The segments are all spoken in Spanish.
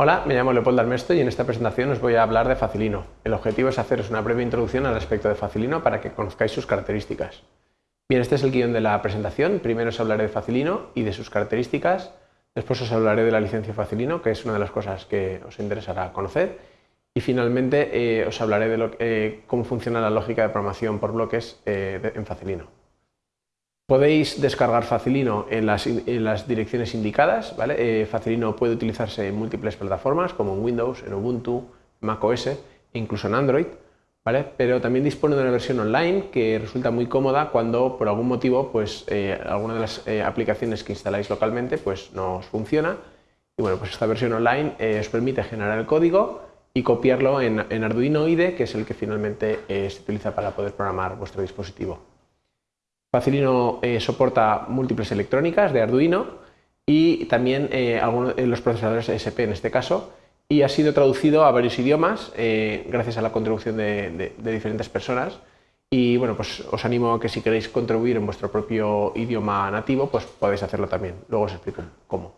Hola, me llamo Leopoldo Armesto y en esta presentación os voy a hablar de Facilino. El objetivo es haceros una breve introducción al respecto de Facilino para que conozcáis sus características. Bien, este es el guion de la presentación. Primero os hablaré de Facilino y de sus características. Después os hablaré de la licencia Facilino, que es una de las cosas que os interesará conocer. Y finalmente eh, os hablaré de eh, cómo funciona la lógica de programación por bloques eh, en Facilino. Podéis descargar Facilino en las, direcciones indicadas. Eh, Facilino puede utilizarse en múltiples plataformas como en Windows, en Ubuntu, macOS e incluso en Android. Pero también dispone de una versión online que resulta muy cómoda cuando por algún motivo pues, eh, alguna de las eh, aplicaciones que instaláis localmente pues, no os funciona. Y bueno, pues esta versión online os permite generar el código y copiarlo en, en Arduino IDE, que es el que finalmente se utiliza para poder programar vuestro dispositivo. Facilino eh, soporta múltiples electrónicas de Arduino y también eh, algunos, de los procesadores SP en este caso y ha sido traducido a varios idiomas eh, gracias a la contribución de, diferentes personas y bueno, pues os animo a que si queréis contribuir en vuestro propio idioma nativo, pues podéis hacerlo también. Luego os explico cómo.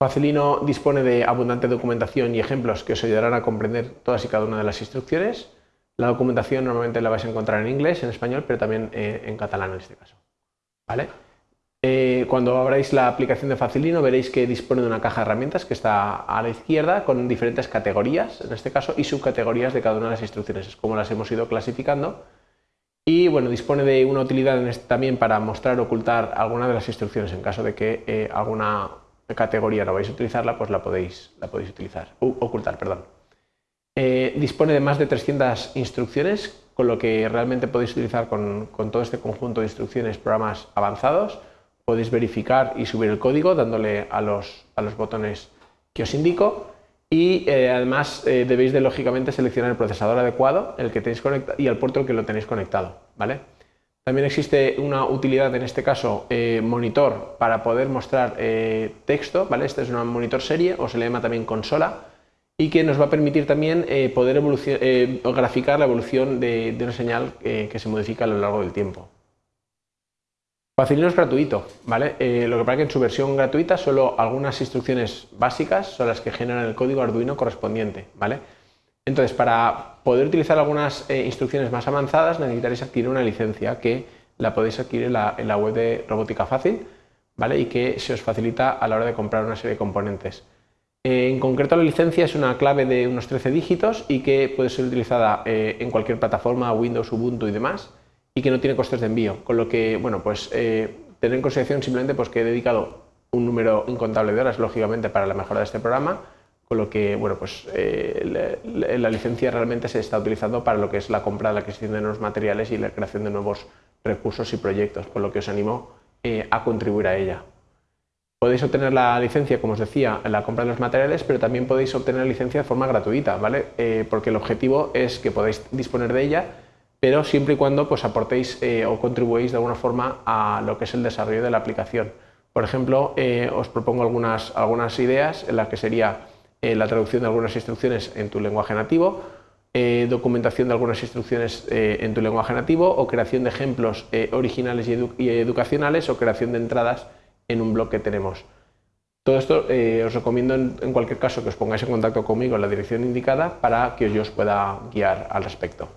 Facilino dispone de abundante documentación y ejemplos que os ayudarán a comprender todas y cada una de las instrucciones la documentación normalmente la vais a encontrar en inglés, en español, pero también eh, en catalán en este caso. ¿Vale? Eh, cuando abráis la aplicación de Facilino veréis que dispone de una caja de herramientas que está a la izquierda con diferentes categorías, en este caso, y subcategorías de cada una de las instrucciones, es como las hemos ido clasificando. Y bueno, dispone de una utilidad también para mostrar o ocultar alguna de las instrucciones en caso de que eh, alguna categoría no vais a utilizarla, pues la podéis, la podéis utilizar, ocultar, perdón. Eh, dispone de más de 300 instrucciones, con lo que realmente podéis utilizar con, todo este conjunto de instrucciones programas avanzados. Podéis verificar y subir el código dándole a los, botones que os indico y eh, además eh, debéis de lógicamente seleccionar el procesador adecuado el que tenéis y el puerto al que lo tenéis conectado. ¿vale? También existe una utilidad, en este caso, monitor para poder mostrar texto. ¿vale? Este es un monitor serie o se le llama también consola y que nos va a permitir también eh, poder eh, graficar la evolución de, una señal eh, que se modifica a lo largo del tiempo. Facilino es gratuito, ¿vale? lo que pasa que en su versión gratuita solo algunas instrucciones básicas son las que generan el código Arduino correspondiente, ¿vale? Entonces, para poder utilizar algunas instrucciones más avanzadas necesitaréis adquirir una licencia que la podéis adquirir en la, en la web de Robótica Fácil, ¿vale? Y que se os facilita a la hora de comprar una serie de componentes. Eh, en concreto la licencia es una clave de unos 13 dígitos y que puede ser utilizada eh, en cualquier plataforma, Windows, Ubuntu y demás, y que no tiene costes de envío, con lo que, bueno, pues eh, tener en consideración simplemente pues, que he dedicado un número incontable de horas, lógicamente, para la mejora de este programa, con lo que, bueno, pues la, licencia realmente se está utilizando para lo que es la compra, la adquisición de nuevos materiales y la creación de nuevos recursos y proyectos, con lo que os animo a contribuir a ella. Podéis obtener la licencia, como os decía, en la compra de los materiales, pero también podéis obtener la licencia de forma gratuita, ¿vale? Eh, porque el objetivo es que podáis disponer de ella, pero siempre y cuando pues, aportéis eh, o contribuéis de alguna forma a lo que es el desarrollo de la aplicación. Por ejemplo, eh, os propongo algunas, algunas ideas en las que sería la traducción de algunas instrucciones en tu lenguaje nativo, documentación de algunas instrucciones en tu lenguaje nativo o creación de ejemplos originales y educacionales o creación de entradas en un blog que tenemos. Todo esto eh, os recomiendo en, cualquier caso que os pongáis en contacto conmigo en la dirección indicada para que yo os pueda guiar al respecto.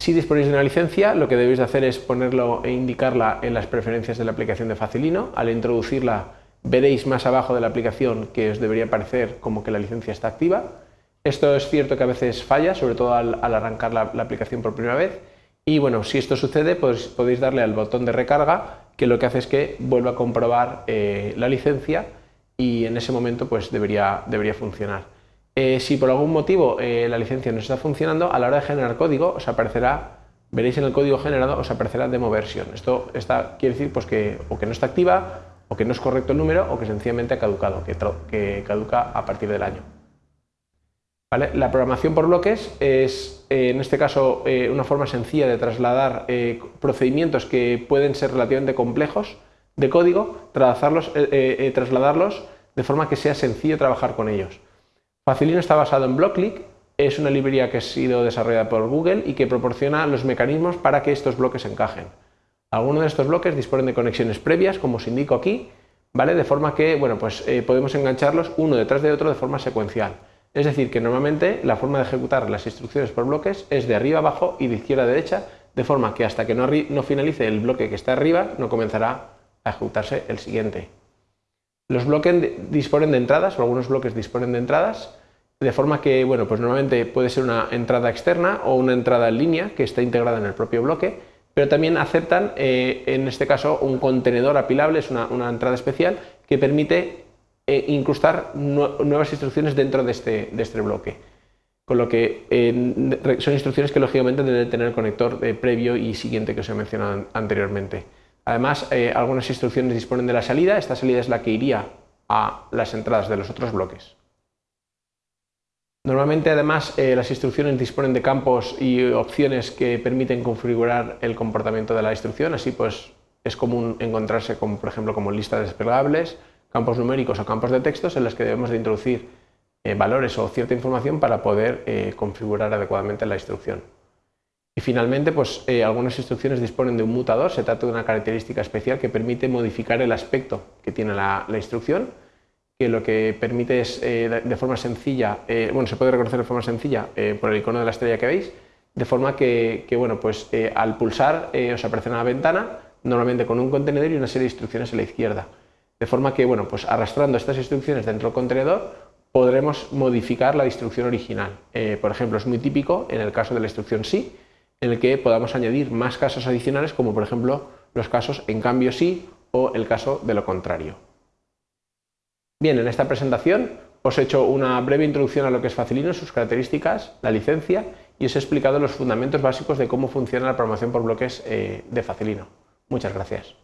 Si disponéis de una licencia, lo que debéis hacer es ponerlo e indicarla en las preferencias de la aplicación de Facilino. Al introducirla veréis más abajo de la aplicación que os debería parecer como que la licencia está activa. Esto es cierto que a veces falla, sobre todo al, arrancar la, aplicación por primera vez. Y bueno, si esto sucede, pues podéis darle al botón de recarga que lo que hace es que vuelva a comprobar eh, la licencia y en ese momento pues debería, debería funcionar. Eh, si por algún motivo eh, la licencia no está funcionando, a la hora de generar código os aparecerá, veréis en el código generado, os aparecerá demo version. Esto está, quiere decir pues, que o que no está activa, o que no es correcto el número, o que sencillamente ha caducado, que caduca a partir del año. La programación por bloques es, eh, en este caso, eh, una forma sencilla de trasladar eh, procedimientos que pueden ser relativamente complejos de código, trasladarlos, trasladarlos de forma que sea sencillo trabajar con ellos. Facilino está basado en BlockClick, es una librería que ha sido desarrollada por Google y que proporciona los mecanismos para que estos bloques encajen. Algunos de estos bloques disponen de conexiones previas, como os indico aquí, ¿vale? De forma que, bueno, pues podemos engancharlos uno detrás de otro de forma secuencial. Es decir, que normalmente la forma de ejecutar las instrucciones por bloques es de arriba abajo y de izquierda a derecha, de forma que hasta que no, finalice el bloque que está arriba, no comenzará a ejecutarse el siguiente. Los bloques disponen de entradas, o algunos bloques disponen de entradas, de forma que, bueno, pues normalmente puede ser una entrada externa o una entrada en línea que está integrada en el propio bloque, pero también aceptan, eh, en este caso, un contenedor apilable, es una, entrada especial que permite eh, incrustar nuevas instrucciones dentro de este, de este bloque. Con lo que eh, son instrucciones que lógicamente deben tener el conector previo y siguiente que os he mencionado anteriormente. Además, algunas instrucciones disponen de la salida, esta salida es la que iría a las entradas de los otros bloques. Normalmente además eh, las instrucciones disponen de campos y opciones que permiten configurar el comportamiento de la instrucción, así pues es común encontrarse con, por ejemplo como listas desplegables, campos numéricos o campos de textos en los que debemos de introducir eh, valores o cierta información para poder eh, configurar adecuadamente la instrucción. Y finalmente, pues algunas instrucciones disponen de un mutador, se trata de una característica especial que permite modificar el aspecto que tiene la instrucción que lo que permite es eh, de forma sencilla, eh, bueno, se puede reconocer de forma sencilla eh, por el icono de la estrella que veis, de forma que, bueno, pues al pulsar os aparece una ventana, normalmente con un contenedor y una serie de instrucciones a la izquierda. De forma que, bueno, pues arrastrando estas instrucciones dentro del contenedor, podremos modificar la instrucción original. por ejemplo, es muy típico en el caso de la instrucción sí, en el que podamos añadir más casos adicionales, como por ejemplo los casos en cambio sí o el caso de lo contrario. Bien, en esta presentación os he hecho una breve introducción a lo que es Facilino, sus características, la licencia y os he explicado los fundamentos básicos de cómo funciona la programación por bloques eh, de Facilino. Muchas gracias.